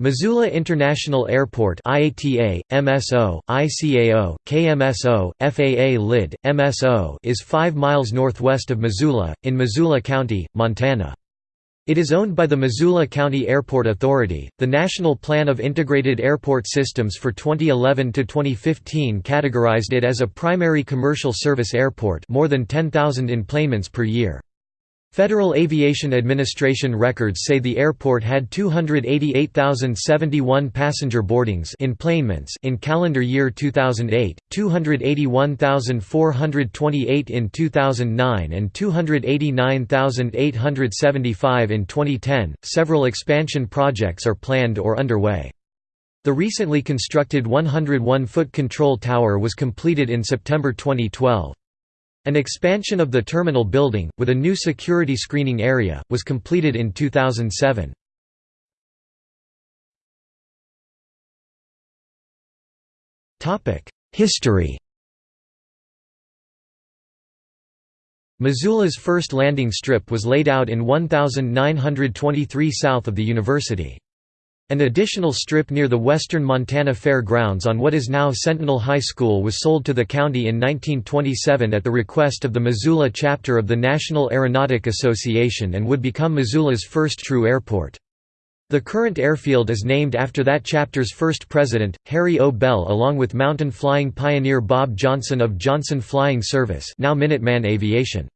Missoula International Airport IATA, MSO, ICAO, KMSO, FAA LID, MSO is 5 miles northwest of Missoula, in Missoula County, Montana. It is owned by the Missoula County Airport Authority. The National Plan of Integrated Airport Systems for 2011 to 2015 categorized it as a primary commercial service airport, more than 10,000 enplanements per year. Federal Aviation Administration records say the airport had 288,071 passenger boardings in calendar year 2008, 281,428 in 2009 and 289,875 in 2010. Several expansion projects are planned or underway. The recently constructed 101-foot control tower was completed in September 2012. An expansion of the terminal building, with a new security screening area, was completed in 2007. History Missoula's first landing strip was laid out in 1923 south of the university. An additional strip near the western Montana Fair Grounds on what is now Sentinel High School was sold to the county in 1927 at the request of the Missoula chapter of the National Aeronautic Association and would become Missoula's first true airport. The current airfield is named after that chapter's first president, Harry O. Bell along with mountain flying pioneer Bob Johnson of Johnson Flying Service now Minuteman Aviation.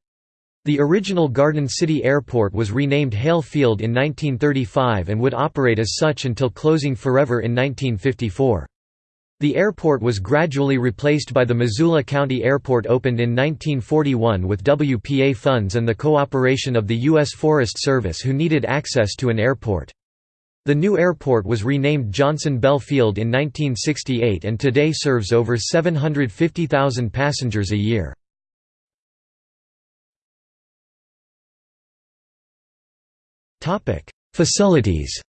The original Garden City Airport was renamed Hale Field in 1935 and would operate as such until closing forever in 1954. The airport was gradually replaced by the Missoula County Airport opened in 1941 with WPA funds and the cooperation of the U.S. Forest Service who needed access to an airport. The new airport was renamed Johnson Bell Field in 1968 and today serves over 750,000 passengers a year. Topic: Facilities.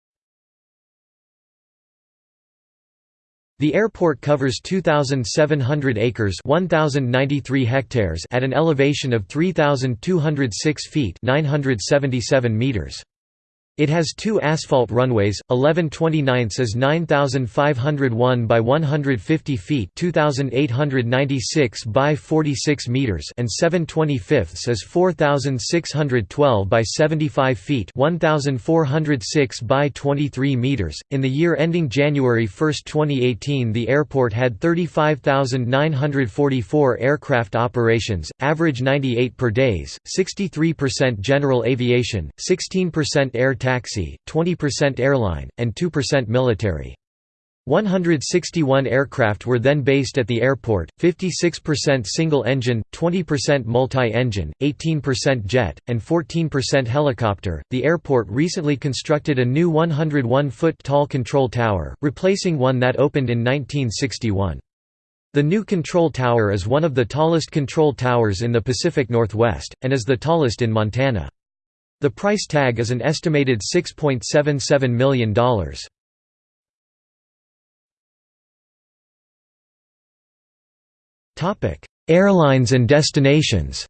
The airport covers 2700 acres, 1093 hectares at an elevation of 3206 feet, 977 meters. It has two asphalt runways, 11 29 is 9,501 by 150 feet 2,896 by 46 meters and 7 25 is 4,612 by 75 feet 1,406 by 23 meters. In the year ending January 1, 2018 the airport had 35,944 aircraft operations, average 98 per days, 63% general aviation, 16% air taxi, 20% airline, and 2% military. 161 aircraft were then based at the airport, 56% single-engine, 20% multi-engine, 18% jet, and 14% helicopter. The airport recently constructed a new 101-foot tall control tower, replacing one that opened in 1961. The new control tower is one of the tallest control towers in the Pacific Northwest, and is the tallest in Montana. The price tag is an estimated $6.77 million. Airlines and destinations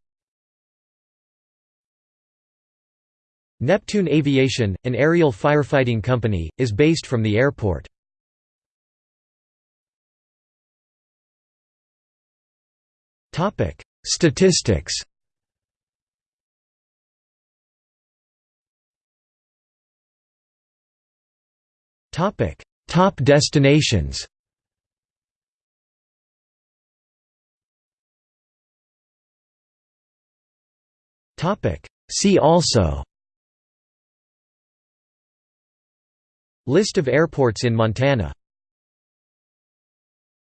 Neptune Aviation, an aerial firefighting company, is based from the airport. Statistics Topic: Top destinations. Topic: See also. List of airports in Montana